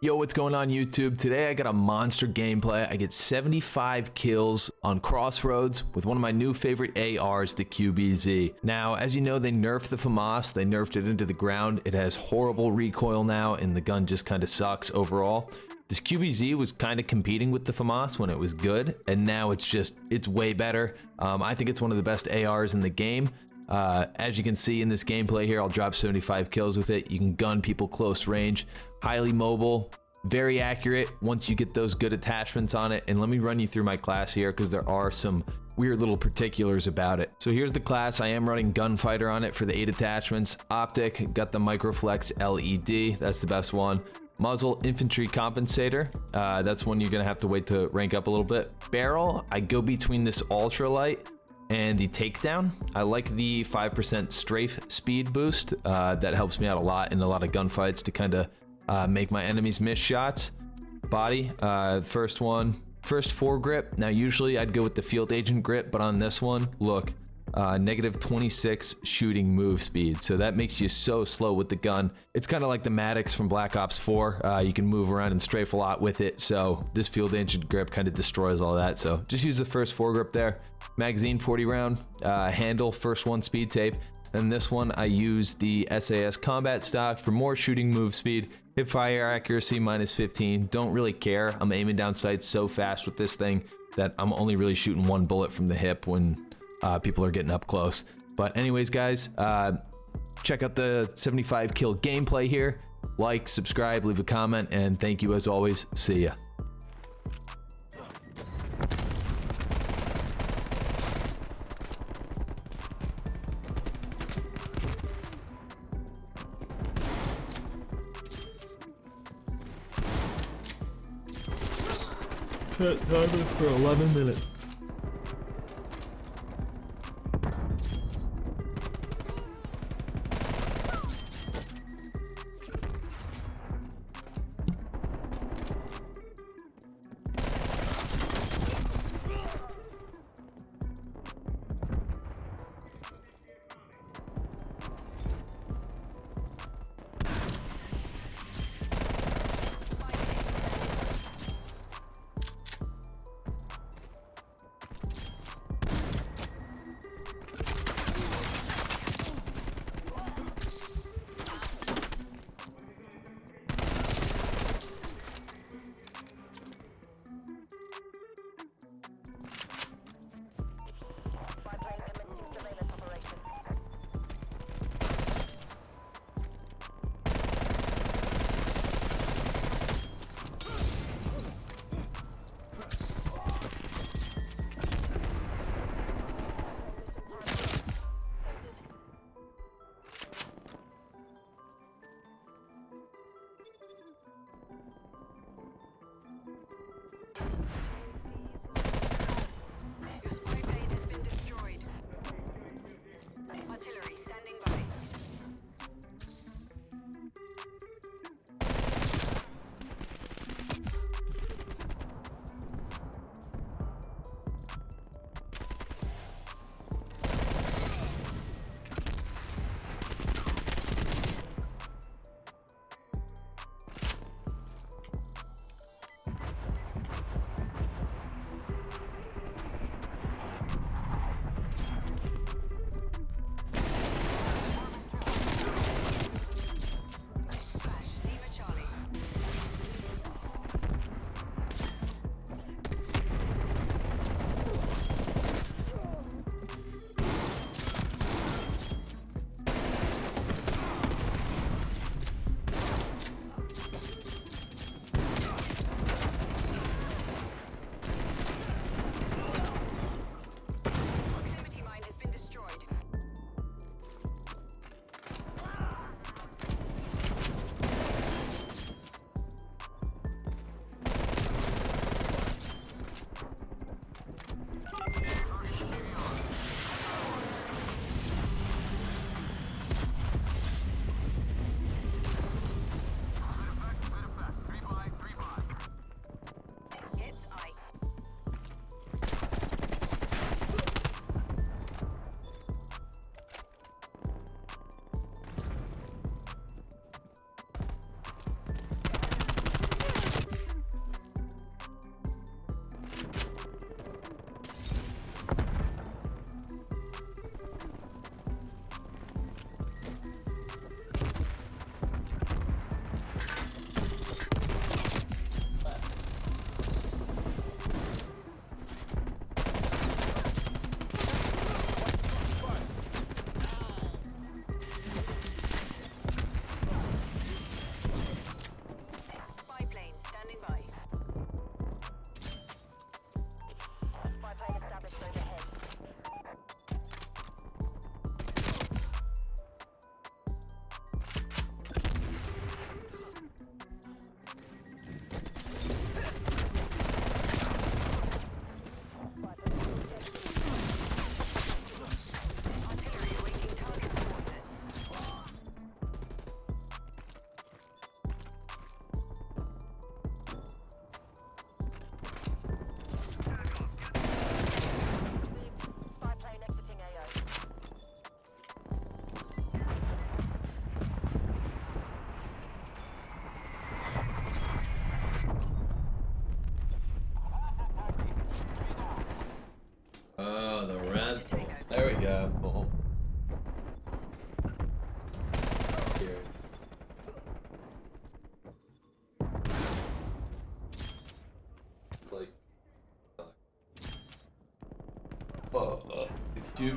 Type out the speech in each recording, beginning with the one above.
Yo, what's going on YouTube? Today I got a monster gameplay. I get 75 kills on Crossroads with one of my new favorite ARs, the QBZ. Now, as you know, they nerfed the FAMAS. They nerfed it into the ground. It has horrible recoil now, and the gun just kind of sucks overall. This QBZ was kind of competing with the FAMAS when it was good, and now it's just, it's way better. Um, I think it's one of the best ARs in the game. Uh, as you can see in this gameplay here, I'll drop 75 kills with it. You can gun people close range, highly mobile, very accurate once you get those good attachments on it. And let me run you through my class here because there are some weird little particulars about it. So here's the class. I am running Gunfighter on it for the eight attachments. Optic, got the Microflex LED. That's the best one. Muzzle Infantry Compensator. Uh, that's one you're going to have to wait to rank up a little bit. Barrel, I go between this Ultralight and the takedown. I like the 5% strafe speed boost. Uh, that helps me out a lot in a lot of gunfights to kind of uh, make my enemies miss shots. Body, uh, first one, first foregrip. Now, usually I'd go with the field agent grip, but on this one, look, uh, negative 26 shooting move speed. So that makes you so slow with the gun. It's kind of like the Maddox from Black Ops 4. Uh, you can move around and strafe a lot with it. So this field agent grip kind of destroys all that. So just use the first foregrip there. Magazine 40 round, uh, handle, first one speed tape. And this one, I use the SAS combat stock for more shooting move speed. Hip fire accuracy minus 15. Don't really care. I'm aiming down sights so fast with this thing that I'm only really shooting one bullet from the hip when uh, people are getting up close. But anyways, guys, uh, check out the 75 kill gameplay here. Like, subscribe, leave a comment, and thank you as always. See ya. Set timer for 11 minutes.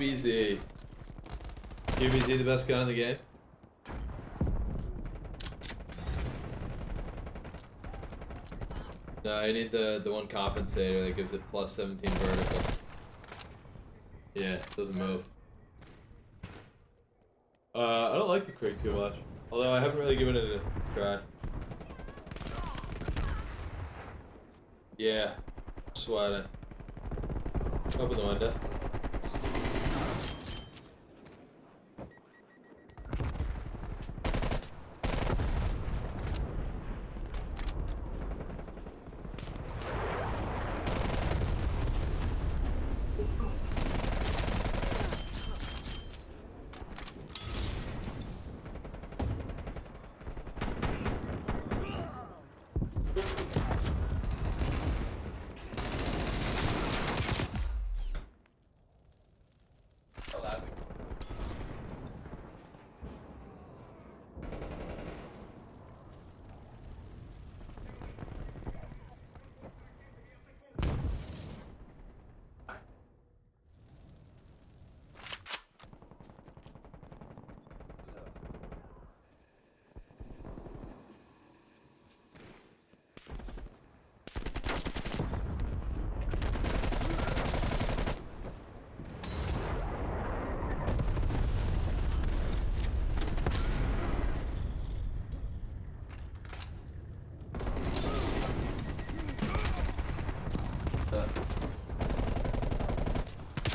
QBZ. QBZ the best gun in the game? No, I need the the one compensator that gives it plus 17 vertical. Yeah, doesn't move. Uh, I don't like the Krig too much. Although I haven't really given it a try. Yeah, sweating. Open the window.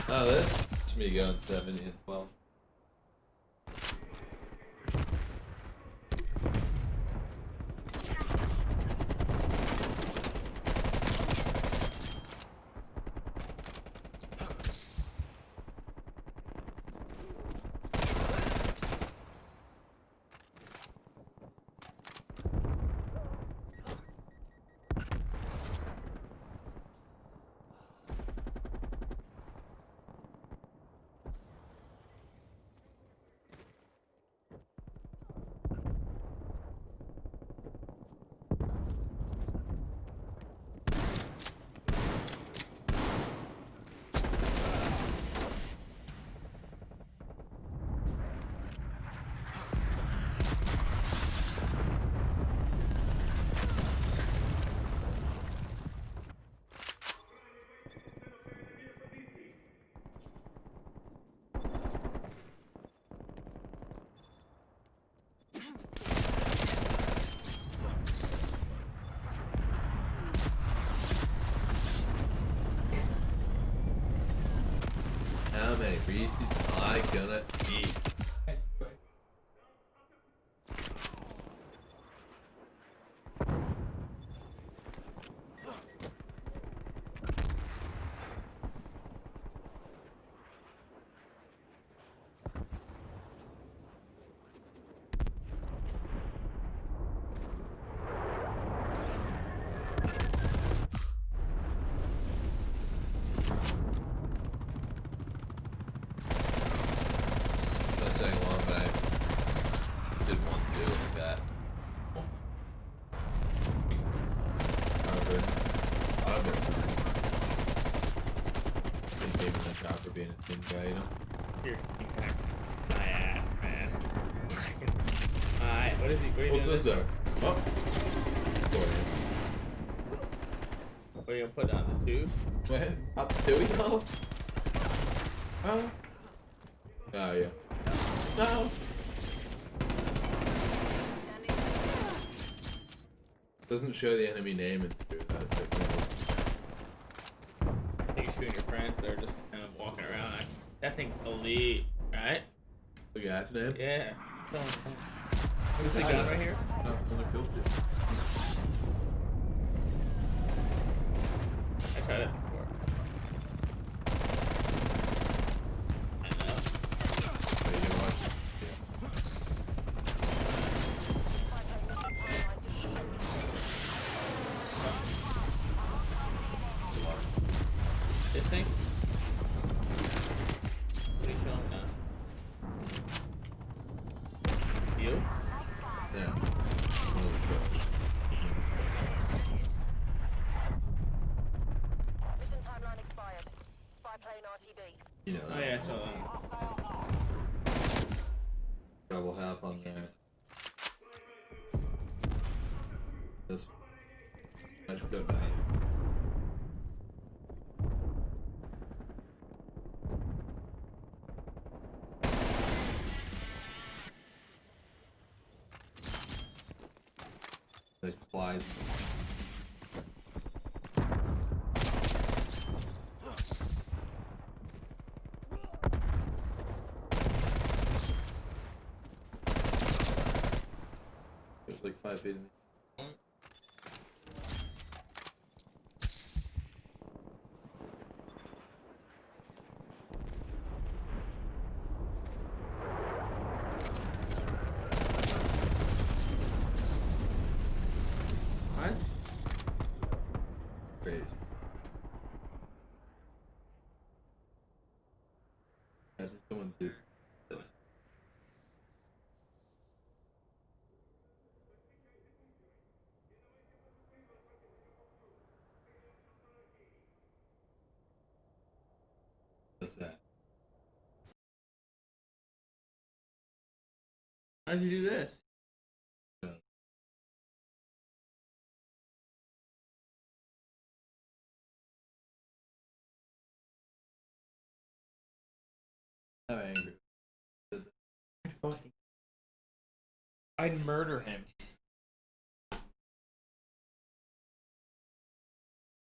Oh, this? It's me going 70 and 12. Reese's I gonna eat? Not saying long, but I did one too like that. However, however, didn't give him the shot for being a team guy, you know. You're kicking my ass, man. Alright, what is he? What What's this there? Oh. Boy. What are you gonna put on the tube? Man, up do we go? Oh. Oh yeah. No. Doesn't show the enemy name in the two. That's so cool. Think you shooting your friends. They're just kind of walking around. Like, that thing's elite, right? The guy's name? Yeah. Is the gun right here? No, it's only killed you. I tried it before. I know. Are you gonna watch it? This thing? What are you showing now? You? Yeah. yeah. One of the kills. You know, Oh yeah, I saw that. Half on there. This. I don't know. They fly. It's like five feet. in- What? Crazy. What's that? How'd you do this? I'm angry. I'd fucking. I'd murder him.